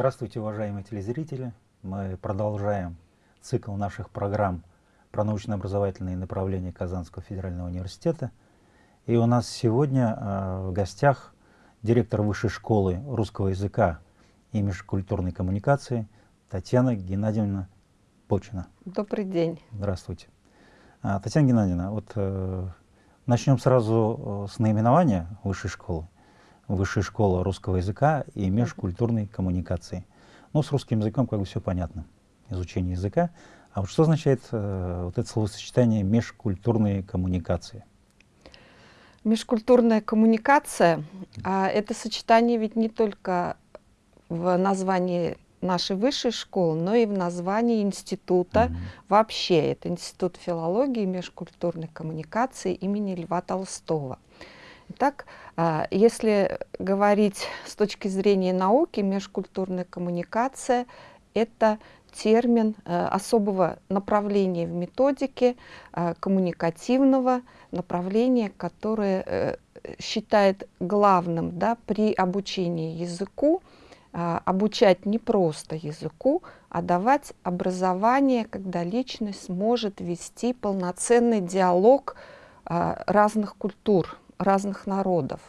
Здравствуйте, уважаемые телезрители. Мы продолжаем цикл наших программ про научно-образовательные направления Казанского федерального университета. И у нас сегодня э, в гостях директор Высшей школы русского языка и межкультурной коммуникации Татьяна Геннадьевна Почина. Добрый день. Здравствуйте. А, Татьяна Геннадьевна, вот э, начнем сразу э, с наименования Высшей школы. Высшая школа русского языка и межкультурной коммуникации. Ну, с русским языком как бы все понятно, изучение языка. А вот что означает э, вот это словосочетание межкультурные коммуникации? Межкультурная коммуникация а, это сочетание ведь не только в названии нашей высшей школы, но и в названии института. Mm -hmm. Вообще, это Институт филологии и межкультурной коммуникации имени Льва Толстого. Итак, а, если говорить с точки зрения науки, межкультурная коммуникация – это термин э, особого направления в методике, э, коммуникативного направления, которое э, считает главным да, при обучении языку, обучать не просто языку, а давать образование, когда личность может вести полноценный диалог разных культур, разных народов.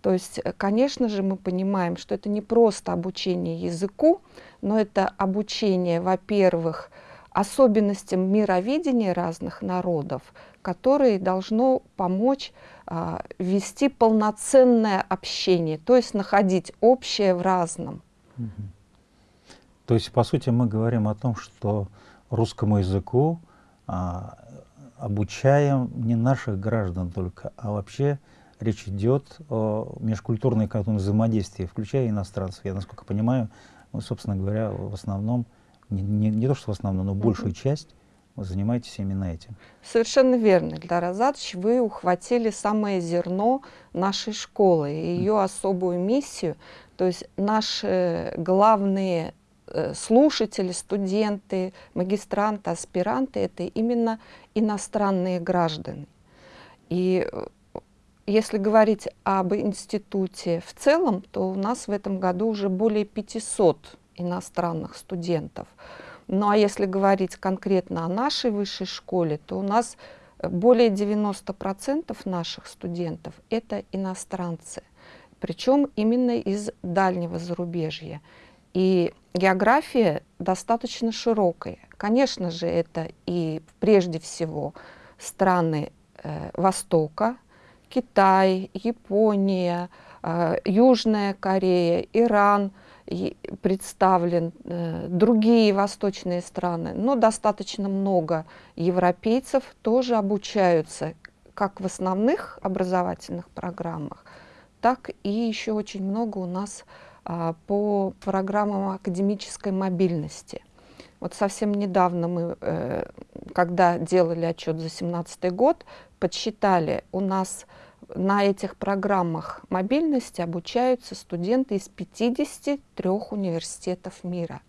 То есть, э, конечно же, мы понимаем, что это не просто обучение языку, но это обучение, во-первых, особенностям мировидения разных народов, которые должно помочь а, вести полноценное общение, то есть находить общее в разном. То есть, по сути, мы говорим о том, что русскому языку а, обучаем не наших граждан только, а вообще речь идет о межкультурной взаимодействии, включая иностранцев. Я, насколько понимаю, вы, собственно говоря, в основном, не, не, не то что в основном, но большую часть вы занимаетесь именно этим. Совершенно верно, Ильдар Азадович. Вы ухватили самое зерно нашей школы и ее особую миссию. То есть наши главные слушатели, студенты, магистранты, аспиранты – это именно иностранные граждане. И э, если говорить об институте в целом, то у нас в этом году уже более 500 иностранных студентов. Ну а если говорить конкретно о нашей высшей школе, то у нас более 90% наших студентов – это иностранцы, причем именно из дальнего зарубежья. И география достаточно широкая. Конечно же, это и прежде всего страны э, Востока, Китай, Япония, э, Южная Корея, Иран представлен, э, другие восточные страны, но достаточно много европейцев тоже обучаются как в основных образовательных программах, так и еще очень много у нас а, по программам академической мобильности. Вот совсем недавно мы, э, когда делали отчет за 2017 год, подсчитали, у нас на этих программах мобильности обучаются студенты из 53 университетов мира.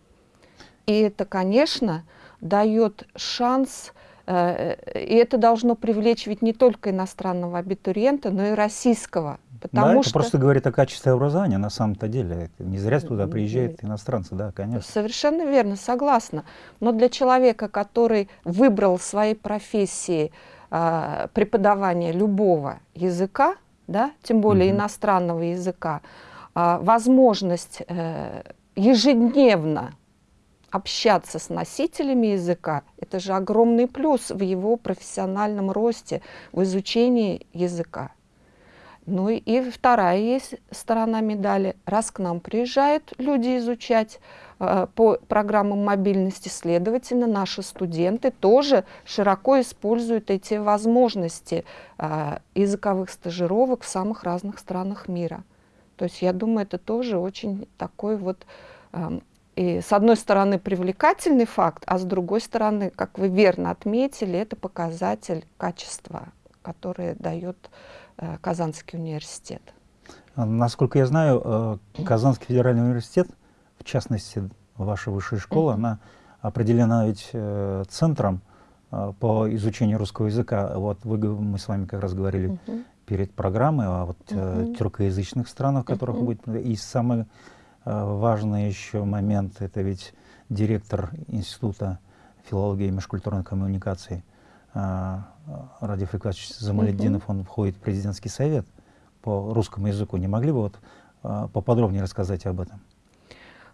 И это, конечно, дает шанс, э, и это должно привлечь ведь не только иностранного абитуриента, но и российского Потому да, что... это просто говорит о качестве образования на самом-то деле. Не зря туда приезжают иностранцы, да, конечно. Совершенно верно, согласна. Но для человека, который выбрал своей профессии э, преподавание любого языка, да, тем более угу. иностранного языка, э, возможность э, ежедневно общаться с носителями языка, это же огромный плюс в его профессиональном росте, в изучении языка. Ну и вторая есть сторона медали. Раз к нам приезжают люди изучать э, по программам мобильности, следовательно, наши студенты тоже широко используют эти возможности э, языковых стажировок в самых разных странах мира. То есть я думаю, это тоже очень такой вот, э, и с одной стороны, привлекательный факт, а с другой стороны, как вы верно отметили, это показатель качества, которое дает Э, Казанский университет. Насколько я знаю, э, Казанский федеральный университет, в частности, ваша высшая школа, mm -hmm. она определена ведь э, центром по изучению русского языка. Вот вы, мы с вами как раз говорили mm -hmm. перед программой о вот, mm -hmm. тюркоязычных странах, в которых mm -hmm. будет, и самое важный еще момент, это ведь директор Института филологии и межкультурной коммуникации Радиф Икватович Замаледдинов, он входит в президентский совет по русскому языку. Не могли бы вот поподробнее рассказать об этом?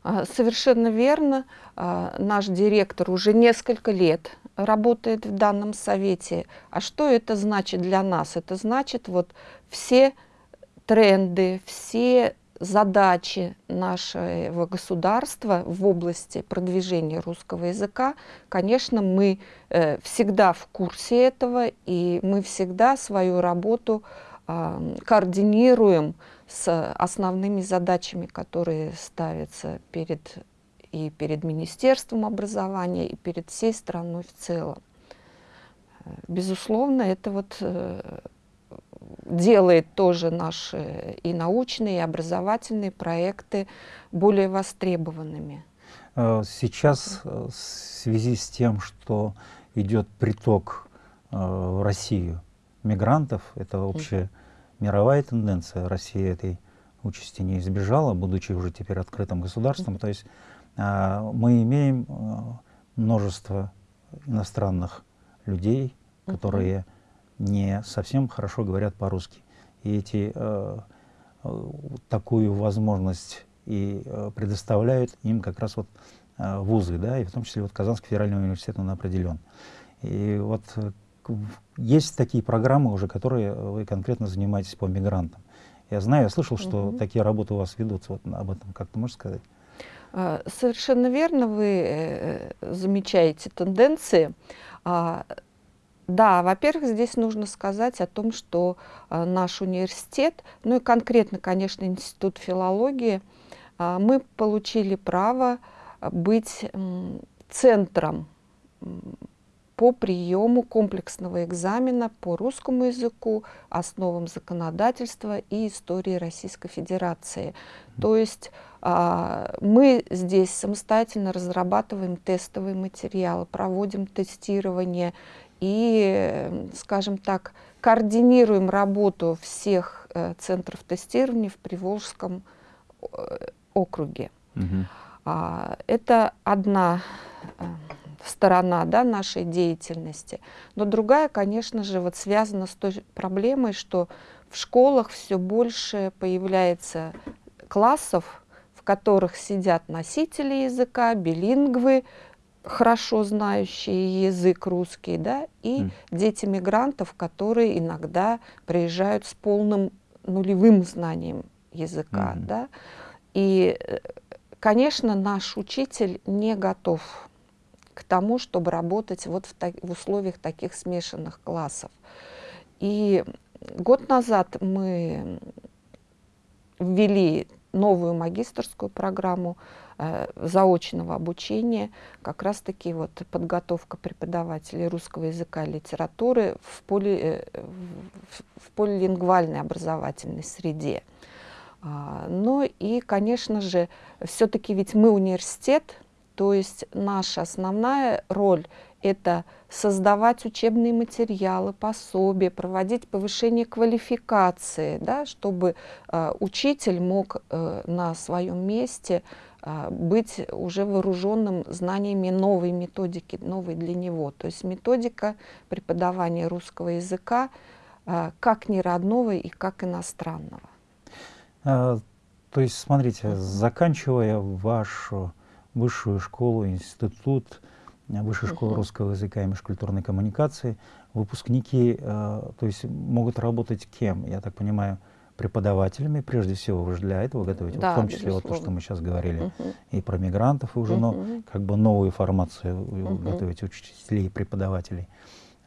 А, совершенно верно. А, наш директор уже несколько лет работает в данном совете. А что это значит для нас? Это значит вот все тренды, все задачи нашего государства в области продвижения русского языка, конечно, мы э, всегда в курсе этого, и мы всегда свою работу э, координируем с основными задачами, которые ставятся перед, и перед Министерством образования, и перед всей страной в целом. Безусловно, это вот э, делает тоже наши и научные, и образовательные проекты более востребованными. Э, сейчас э, в связи с тем, что идет приток в Россию мигрантов, это вообще мировая тенденция. Россия этой участи не избежала, будучи уже теперь открытым государством. То есть а, мы имеем множество иностранных людей, которые не совсем хорошо говорят по-русски. И эти, а, такую возможность и предоставляют им как раз вот вузы, да, и в том числе вот Казанский федеральный университет он определен. И вот есть такие программы уже, которые вы конкретно занимаетесь по мигрантам. Я знаю, я слышал, что угу. такие работы у вас ведутся. Вот об этом как ты можешь сказать? А, совершенно верно, вы э, замечаете тенденции. А, да, во-первых, здесь нужно сказать о том, что а, наш университет, ну и конкретно, конечно, Институт филологии, мы получили право быть центром по приему комплексного экзамена по русскому языку, основам законодательства и истории Российской Федерации. То есть а, мы здесь самостоятельно разрабатываем тестовые материалы, проводим тестирование и, скажем так, координируем работу всех э, центров тестирования в Приволжском э, округе. Угу. Это одна э, сторона да, нашей деятельности. Но другая, конечно же, вот связана с той проблемой, что в школах все больше появляется классов, в которых сидят носители языка, билингвы, хорошо знающие язык русский, да, и mm. дети мигрантов, которые иногда приезжают с полным нулевым знанием языка, mm -hmm. да. И, э, конечно, наш учитель не готов к тому, чтобы работать вот в, так, в условиях таких смешанных классов. И год назад мы ввели новую магистрскую программу заочного обучения, как раз-таки вот подготовка преподавателей русского языка и литературы в, поли, э, в полилингвальной образовательной среде. А, ну и, конечно же, все-таки ведь мы университет, то есть наша основная роль – это создавать учебные материалы, пособия, проводить повышение квалификации, да, чтобы э, учитель мог э, на своем месте э, быть уже вооруженным знаниями новой методики, новой для него. То есть методика преподавания русского языка э, как неродного и как иностранного. А, то есть, смотрите, заканчивая вашу высшую школу, институт, э, высшую школу русского языка и межкультурной коммуникации. Выпускники, то есть могут работать кем? Я так понимаю, преподавателями, прежде всего, вы же для этого готовите, да, в том числе вот то, что мы сейчас говорили, -huh. и про мигрантов, и уже -huh. но, как бы новую формацию -huh. готовите учителей и преподавателей.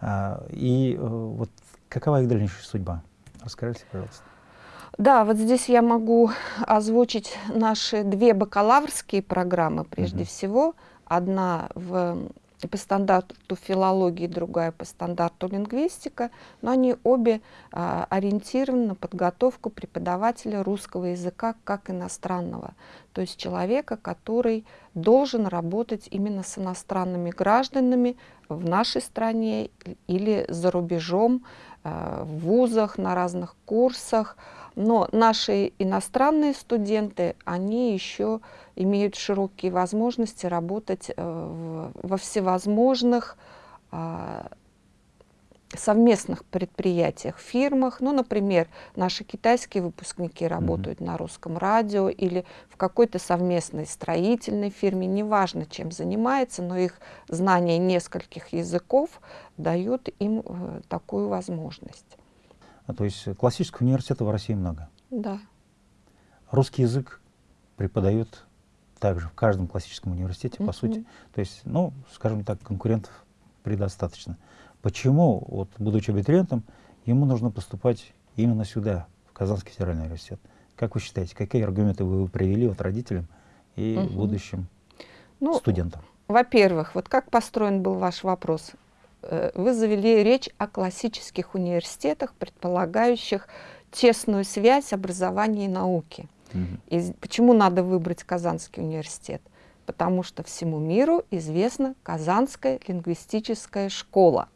А, и э, вот какова их дальнейшая судьба? Расскажите, пожалуйста. Да, вот здесь я могу озвучить наши две бакалаврские программы прежде -hmm. всего. Одна в, по стандарту филологии, другая по стандарту лингвистика, но они обе а, ориентированы на подготовку преподавателя русского языка как иностранного, то есть человека, который должен работать именно с иностранными гражданами в нашей стране или за рубежом, в вузах, на разных курсах. Но наши иностранные студенты, они еще имеют широкие возможности работать во всевозможных совместных предприятиях, фирмах. Ну, например, наши китайские выпускники работают mm -hmm. на русском радио или в какой-то совместной строительной фирме, неважно, чем занимается, но их знание нескольких языков дают им э, такую возможность. А, то есть классического университета в России много? Да. Русский язык преподают также в каждом классическом университете, mm -hmm. по сути. То есть, ну, скажем так, конкурентов предостаточно. Почему, вот, будучи абитуриентом, ему нужно поступать именно сюда, в Казанский федеральный университет? Как вы считаете, какие аргументы вы привели вот родителям и угу. будущим ну, студентам? Во-первых, вот как построен был ваш вопрос? Э, вы завели речь о классических университетах, предполагающих тесную связь образования и науки. Угу. И почему надо выбрать Казанский университет? Потому что всему миру известна Казанская лингвистическая школа.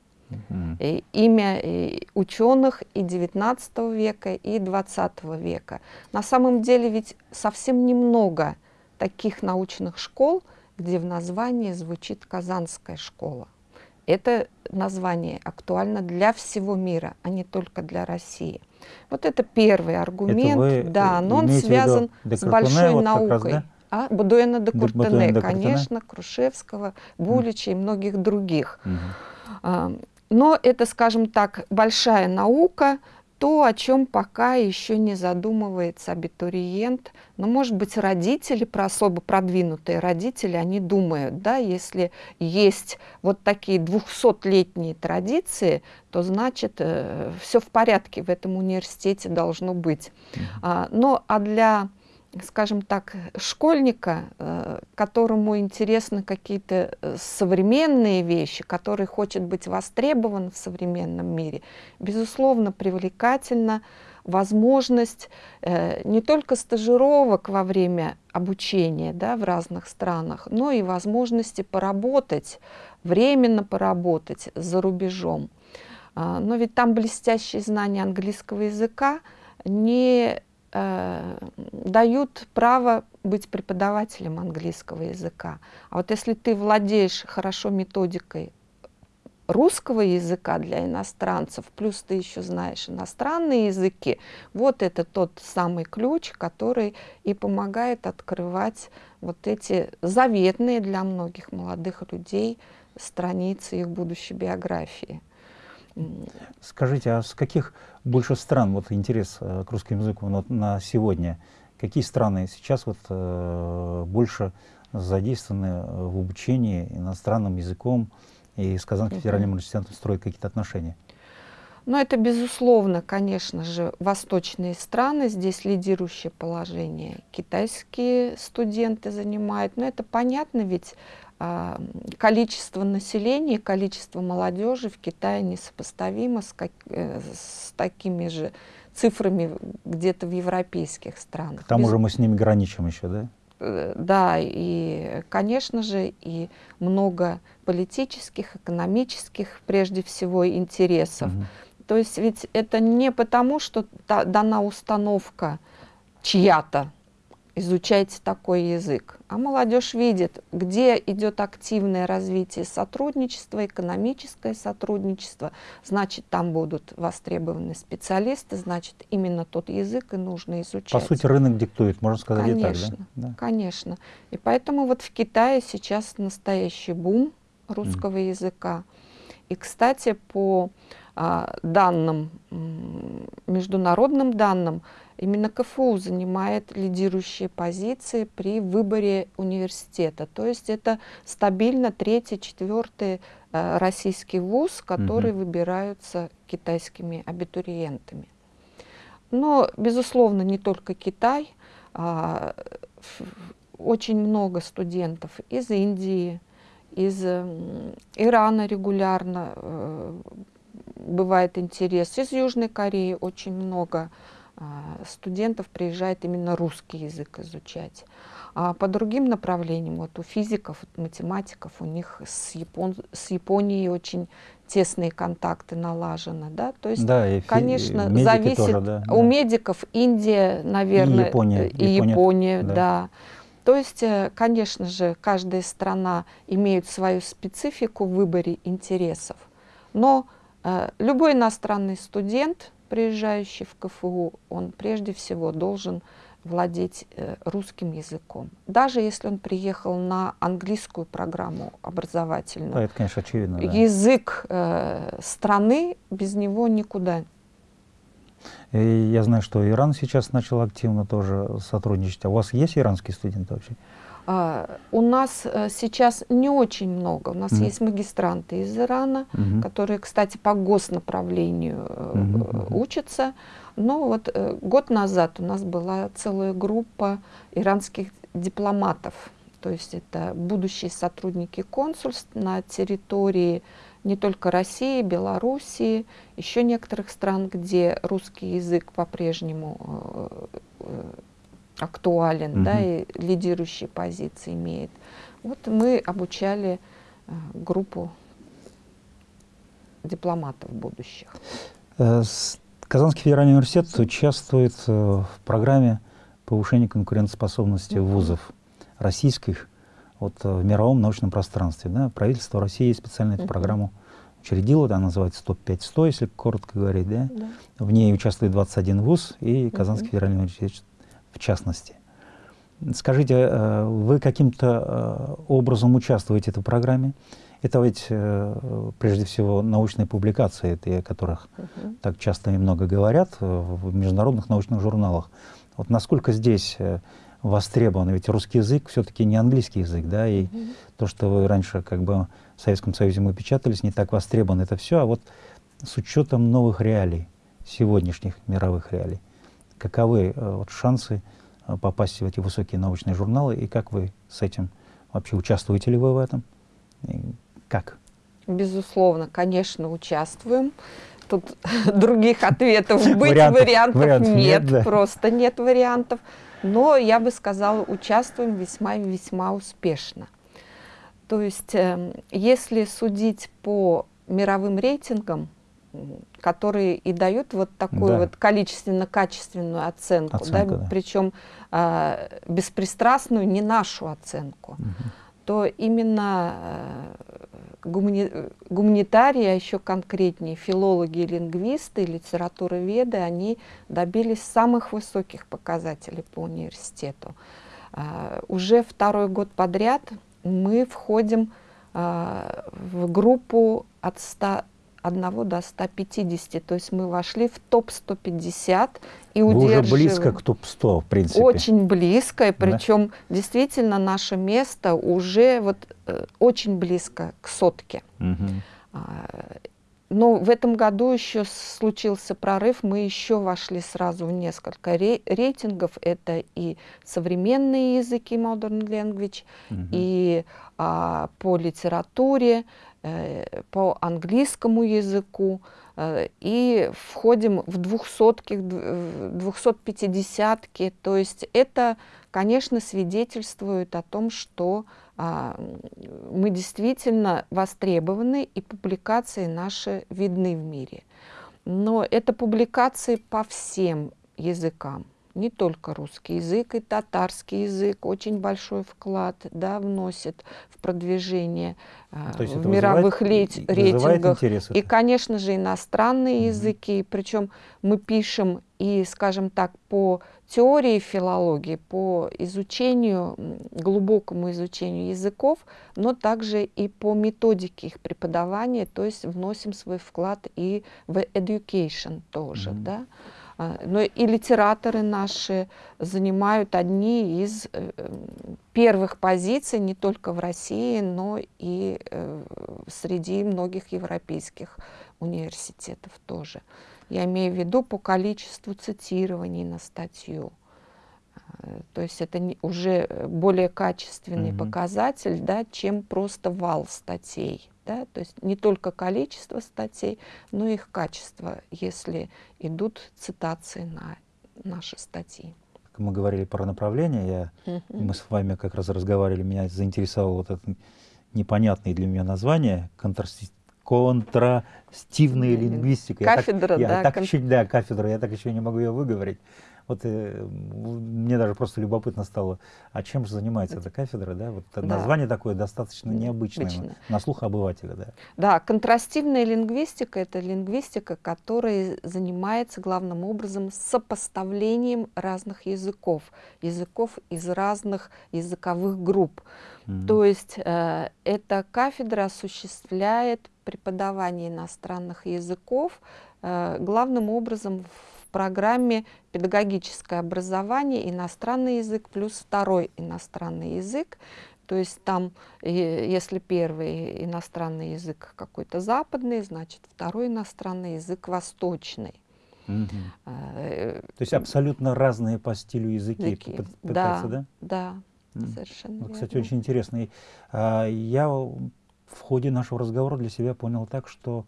И имя и ученых и 19 века, и 20 века. На самом деле ведь совсем немного таких научных школ, где в названии звучит Казанская школа. Это название актуально для всего мира, а не только для России. Вот это первый аргумент, это да, но он связан с большой вот наукой. Раз, да? А, Будуэна де Куртене, конечно, Крушевского, Булича mm. и многих других. Mm -hmm. Но это, скажем так, большая наука, то, о чем пока еще не задумывается абитуриент. Но, может быть, родители, про особо продвинутые родители, они думают, да, если есть вот такие двухсотлетние традиции, то значит, э, все в порядке в этом университете должно быть. А, но а для скажем так, школьника, э, которому интересны какие-то э, современные вещи, который хочет быть востребован в современном мире, безусловно, привлекательна возможность э, не только стажировок во время обучения да, в разных странах, но и возможности поработать, временно поработать за рубежом. А, но ведь там блестящие знания английского языка не дают право быть преподавателем английского языка. А вот если ты владеешь хорошо методикой русского языка для иностранцев, плюс ты еще знаешь иностранные языки, вот это тот самый ключ, который и помогает открывать вот эти заветные для многих молодых людей страницы их будущей биографии. Скажите, а с каких больше стран вот интерес э, к русскому языку вот, на сегодня? Какие страны сейчас вот э, больше задействованы в обучении иностранным языком и с Казанским федеральным университетом строят какие-то отношения? Ну, это, безусловно, конечно же, восточные страны, здесь лидирующее положение китайские студенты занимают, но это понятно, ведь а, количество населения, количество молодежи в Китае несопоставимо с, как, э, с такими же цифрами где-то в европейских странах. К тому Без... же мы с ними граничим еще, да? Э, да, и, конечно же, и много политических, экономических, прежде всего, интересов. Угу. То есть ведь это не потому, что дана установка чья-то, изучайте такой язык. А молодежь видит, где идет активное развитие сотрудничества, экономическое сотрудничество, значит, там будут востребованы специалисты, значит, именно тот язык и нужно изучать. По сути, рынок диктует, можно сказать конечно, и так, да? Конечно, И поэтому вот в Китае сейчас настоящий бум русского mm. языка. И, кстати, по данным, международным данным, Именно КФУ занимает лидирующие позиции при выборе университета. То есть это стабильно третий, четвертый э, российский вуз, который угу. выбираются китайскими абитуриентами. Но, безусловно, не только Китай. А, очень много студентов из Индии, из Ирана регулярно э, бывает интерес, из Южной Кореи очень много а, студентов приезжает именно русский язык изучать. А по другим направлениям, вот у физиков, математиков, у них с, Япон... с Японией очень тесные контакты налажены, да, то есть, да, и конечно, зависит тоже, да, у да. медиков Индия, наверное, и Япония, и Япония, Япония да. да. То есть, э, конечно же, каждая страна имеет свою специфику в выборе интересов, но э, любой иностранный студент, приезжающий в КФУ, он прежде всего должен владеть э, русским языком. Даже если он приехал на английскую программу образовательную. Да, это, конечно, очевидно. Да. Язык э, страны без него никуда. И я знаю, что Иран сейчас начал активно тоже сотрудничать. А у вас есть иранские студенты вообще? Uh, у нас uh, сейчас не очень много. У нас mm -hmm. есть магистранты из Ирана, mm -hmm. которые, кстати, по госнаправлению mm -hmm. учатся. Но вот э, год назад у нас была целая группа иранских дипломатов, то есть это будущие сотрудники консульств на территории не только России, Белоруссии, еще некоторых стран, где русский язык по-прежнему э, э, актуален, угу. да, и лидирующие позиции имеет. Вот мы обучали э, группу дипломатов будущих. Э, Казанский федеральный университет участвует э, в программе повышения конкурентоспособности вузов российских вот, в мировом научном пространстве. Да? Правительство России специально эту программу учредило, она называется ТОП-5-100, если коротко говорить. Да? Да. В ней участвует 21 вуз и Казанский федеральный университет в частности. Скажите, э, вы каким-то образом участвуете в этой программе? Это ведь э, прежде всего научные публикации, о которых угу. так часто и много говорят э, в международных научных журналах. Вот насколько здесь э, востребован, ведь русский язык все-таки не английский язык, да, и угу. то, что вы раньше как бы в Советском Союзе мы печатались, не так востребован это все, а вот с учетом новых реалий, сегодняшних мировых реалий, каковы вот, шансы попасть в эти высокие научные журналы, и как вы с этим вообще участвуете ли вы в этом? Как? Безусловно, конечно, участвуем. Тут других ответов быть вариантов, вариантов, вариантов нет, нет да. просто нет вариантов. Но я бы сказала, участвуем весьма весьма успешно. То есть, э, если судить по мировым рейтингам, которые и дают вот такую да. вот количественно-качественную оценку, оценку да, да. причем э, беспристрастную, не нашу оценку, угу. то именно э, гумани гуманитарии, а еще конкретнее филологи и лингвисты, литературоведы, они добились самых высоких показателей по университету. Uh, уже второй год подряд мы входим uh, в группу от 100 1 до 150. То есть мы вошли в топ-150 и Вы удерживаем. уже близко к топ-100, в принципе. Очень близко, и причем да? действительно наше место уже вот э, очень близко к сотке. Угу. Но в этом году еще случился прорыв, мы еще вошли сразу в несколько рейтингов. Это и современные языки, modern language, угу. и а, по литературе, по английскому языку э, и входим в двухсотки, в двухсот-пятидесятки. То есть это, конечно, свидетельствует о том, что а, мы действительно востребованы и публикации наши видны в мире. Но это публикации по всем языкам не только русский язык, и татарский язык очень большой вклад да, вносит в продвижение а, в мировых вызывает, рейтингах. И, конечно же, иностранные угу. языки. Причем мы пишем и, скажем так, по теории филологии, по изучению, глубокому изучению языков, но также и по методике их преподавания, то есть вносим свой вклад и в education тоже. Mm да? А, но и литераторы наши занимают одни из э, первых позиций не только в России, но и э, среди многих европейских университетов тоже. Я имею в виду по количеству цитирований на статью. То есть это уже более качественный -hmm. показатель, да, чем просто вал статей. Да? То есть не только количество статей, но и их качество, если идут цитации на наши статьи. мы говорили про направление, я, мы с вами как раз разговаривали, меня заинтересовало вот это непонятное для меня название, контрасти контрастивная лингвистика. Кафедра, я так, да. Я так кон... еще, да, кафедра, я так еще не могу ее выговорить. Вот э, мне даже просто любопытно стало, а чем же занимается эта кафедра, да? Вот да. название такое достаточно необычное Обычно. на слух обывателя, да. Да, контрастивная лингвистика – это лингвистика, которая занимается главным образом сопоставлением разных языков, языков из разных языковых групп. Mm. То есть э, эта кафедра осуществляет преподавание иностранных языков э, главным образом в программе «Педагогическое образование. Иностранный язык плюс второй иностранный язык». То есть там, если первый иностранный язык какой-то западный, значит второй иностранный язык восточный. Угу. То есть абсолютно разные по стилю языки, языки. пытаются, да? Да, да, совершенно вот, Кстати, очень интересно. А, я в ходе нашего разговора для себя понял так, что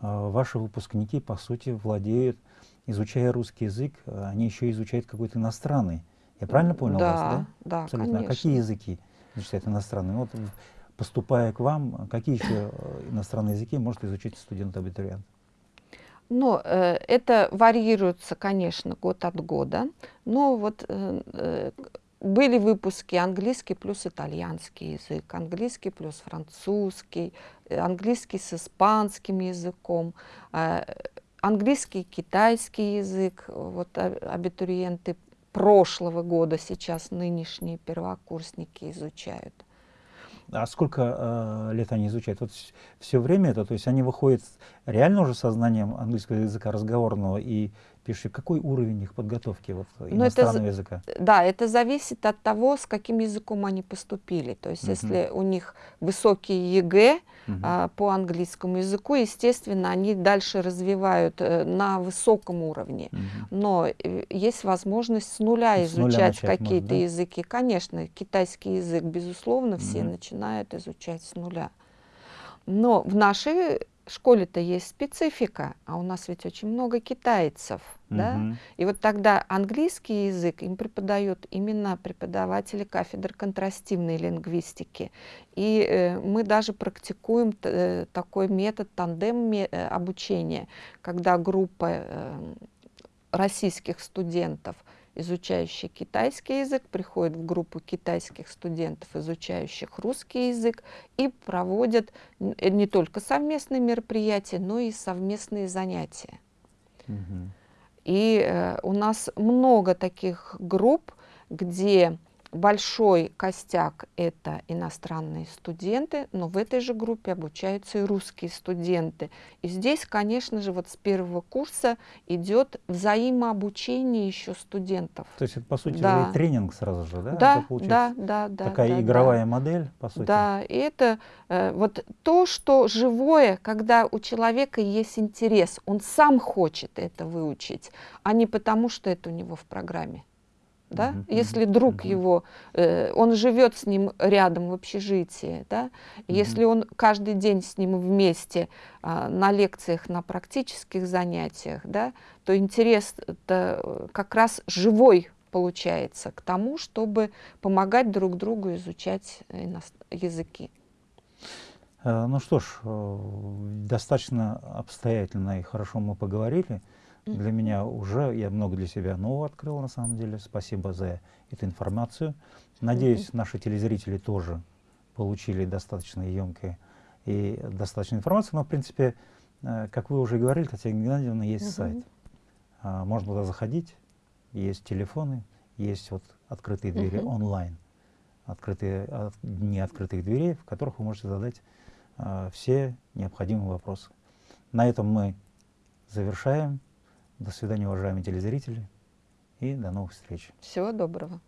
а, ваши выпускники, по сути, владеют, изучая русский язык, они еще изучают какой-то иностранный. Я правильно понял да, вас, да? Да, Абсолютно. конечно. А какие языки изучают иностранные? Вот, поступая к вам, какие еще э, иностранные языки может изучить студент-абитуриент? Ну, э, это варьируется, конечно, год от года. Но вот э, э были выпуски английский плюс итальянский язык, английский плюс французский, э, английский с испанским языком, э, английский китайский язык. Вот абитуриенты прошлого года сейчас нынешние первокурсники изучают. А сколько э, лет они изучают? Вот все время это, то есть они выходят реально уже со знанием английского языка разговорного и пишут, какой уровень их подготовки вот, ну, иностранного это, языка? Да, это зависит от того, с каким языком они поступили. То есть uh -huh. если у них высокий ЕГЭ, а, по английскому языку. Естественно, они дальше развивают э, на высоком уровне. Угу. Но э, есть возможность с нуля с изучать какие-то да? языки. Конечно, китайский язык, безусловно, все угу. начинают изучать с нуля. Но в нашей школе-то есть специфика, а у нас ведь очень много китайцев, угу. да? И вот тогда английский язык им преподают именно преподаватели кафедры контрастивной лингвистики. И э, мы даже практикуем э, такой метод тандем э, обучения, когда группа э, российских студентов – изучающие китайский язык, приходят в группу китайских студентов, изучающих русский язык, и проводят не только совместные мероприятия, но и совместные занятия. Угу. И э, у нас много таких групп, где большой костяк – это иностранные студенты, но в этой же группе обучаются и русские студенты. И здесь, конечно же, вот с первого курса идет взаимообучение еще студентов. То есть это, по сути, да. тренинг сразу же, да? Да, да, да, да. Такая да, игровая да. модель, по сути. Да, и это э, вот то, что живое, когда у человека есть интерес, он сам хочет это выучить, а не потому, что это у него в программе да? Mm -hmm. если друг mm -hmm. его, э, он живет с ним рядом в общежитии, да? Mm -hmm. если он каждый день с ним вместе э, на лекциях, на практических занятиях, да, то интерес -то э, как раз живой получается к тому, чтобы помогать друг другу изучать языки. Э, ну что ж, э, достаточно обстоятельно и хорошо мы поговорили. Для меня уже, я много для себя нового открыл на самом деле. Спасибо за эту информацию. Надеюсь, наши телезрители тоже получили достаточно емкие и достаточно информацию. Но, в принципе, э, как вы уже говорили, Татьяна Геннадьевна, есть сайт. А, можно туда заходить, есть телефоны, есть вот открытые двери онлайн, открытые, дни открытых дверей, в которых вы можете задать а, все необходимые вопросы. На этом мы завершаем. До свидания, уважаемые телезрители, и до новых встреч. Всего доброго.